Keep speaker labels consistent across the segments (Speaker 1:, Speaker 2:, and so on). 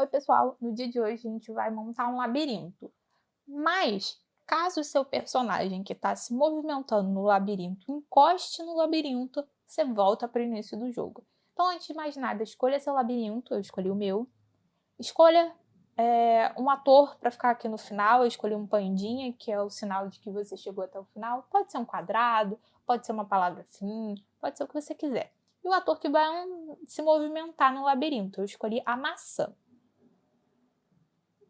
Speaker 1: Oi pessoal, no dia de hoje a gente vai montar um labirinto, mas caso o seu personagem que está se movimentando no labirinto encoste no labirinto, você volta para o início do jogo. Então antes de mais nada, escolha seu labirinto, eu escolhi o meu. Escolha é, um ator para ficar aqui no final, eu escolhi um pandinha, que é o sinal de que você chegou até o final. Pode ser um quadrado, pode ser uma palavra assim, pode ser o que você quiser. E o ator que vai se movimentar no labirinto, eu escolhi a maçã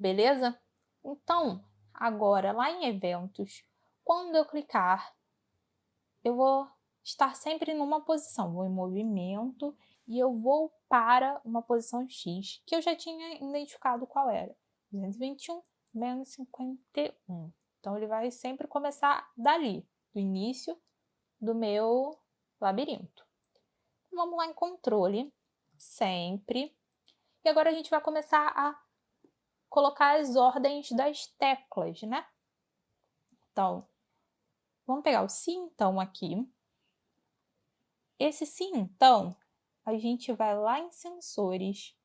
Speaker 1: beleza? Então, agora lá em eventos, quando eu clicar, eu vou estar sempre numa posição, vou em movimento e eu vou para uma posição X, que eu já tinha identificado qual era, 221 menos 51. Então, ele vai sempre começar dali, do início do meu labirinto. Vamos lá em controle, sempre. E agora a gente vai começar a colocar as ordens das teclas, né? Então, vamos pegar o sim então aqui. Esse sim então, a gente vai lá em sensores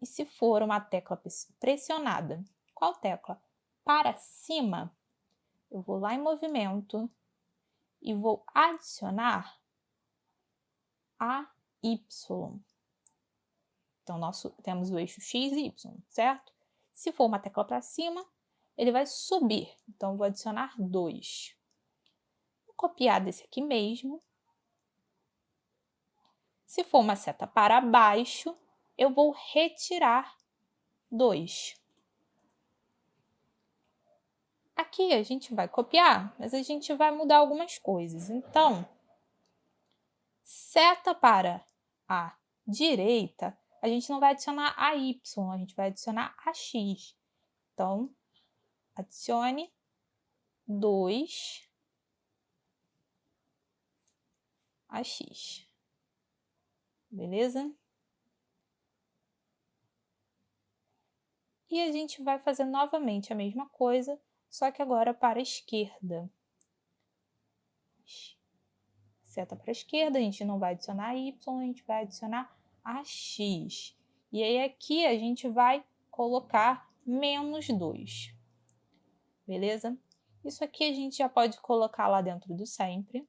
Speaker 1: e se for uma tecla pressionada, qual tecla? Para cima, eu vou lá em movimento e vou adicionar a Y. Então, nós temos o eixo X e Y, certo? Se for uma tecla para cima, ele vai subir. Então, vou adicionar 2. Vou copiar desse aqui mesmo. Se for uma seta para baixo, eu vou retirar 2. Aqui a gente vai copiar, mas a gente vai mudar algumas coisas. Então, seta para a direita, a gente não vai adicionar a y, a gente vai adicionar a x. Então, adicione 2 a x. Beleza? E a gente vai fazer novamente a mesma coisa, só que agora para a esquerda. Seta para a esquerda, a gente não vai adicionar y, a gente vai adicionar a x. E aí aqui a gente vai colocar menos 2. Beleza? Isso aqui a gente já pode colocar lá dentro do sempre.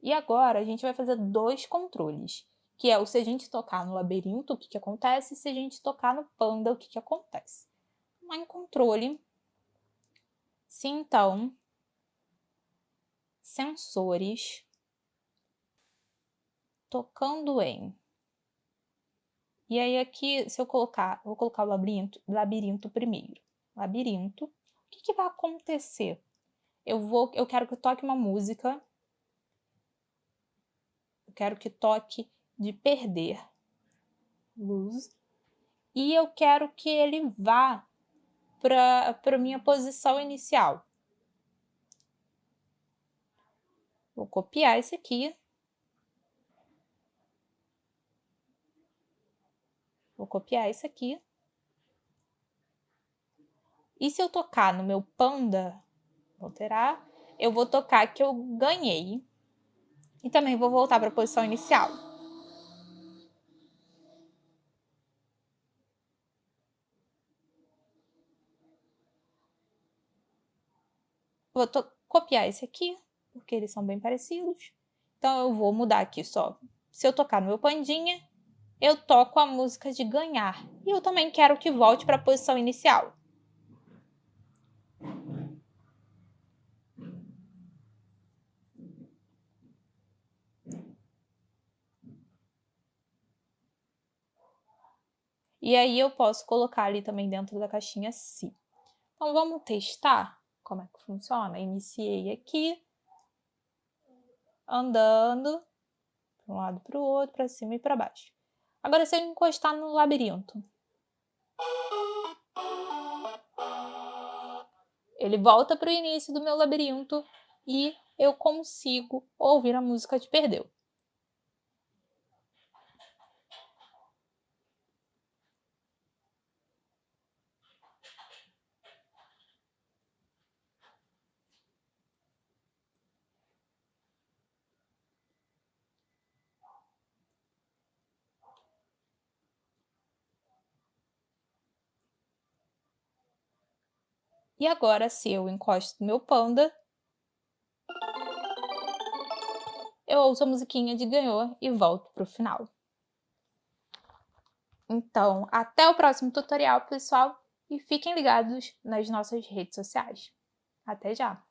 Speaker 1: E agora a gente vai fazer dois controles, que é o se a gente tocar no labirinto, o que, que acontece, e se a gente tocar no panda, o que, que acontece. Lá em controle, se então sensores tocando em. E aí aqui, se eu colocar, vou colocar o labirinto, labirinto primeiro. Labirinto. O que, que vai acontecer? Eu vou, eu quero que toque uma música. Eu quero que toque de perder. Luz. E eu quero que ele vá para a minha posição inicial. Vou copiar esse aqui Vou copiar isso aqui. E se eu tocar no meu panda, vou alterar, eu vou tocar que eu ganhei. E também vou voltar para a posição inicial. Vou copiar esse aqui, porque eles são bem parecidos. Então, eu vou mudar aqui só. Se eu tocar no meu pandinha, eu toco a música de ganhar. E eu também quero que volte para a posição inicial. E aí eu posso colocar ali também dentro da caixinha se. Então vamos testar como é que funciona. Iniciei aqui, andando para um lado para o outro, para cima e para baixo. Agora, se eu encostar no labirinto. Ele volta para o início do meu labirinto e eu consigo ouvir a música de Perdeu. E agora, se eu encosto meu panda, eu ouço a musiquinha de ganhou e volto para o final. Então, até o próximo tutorial, pessoal, e fiquem ligados nas nossas redes sociais. Até já!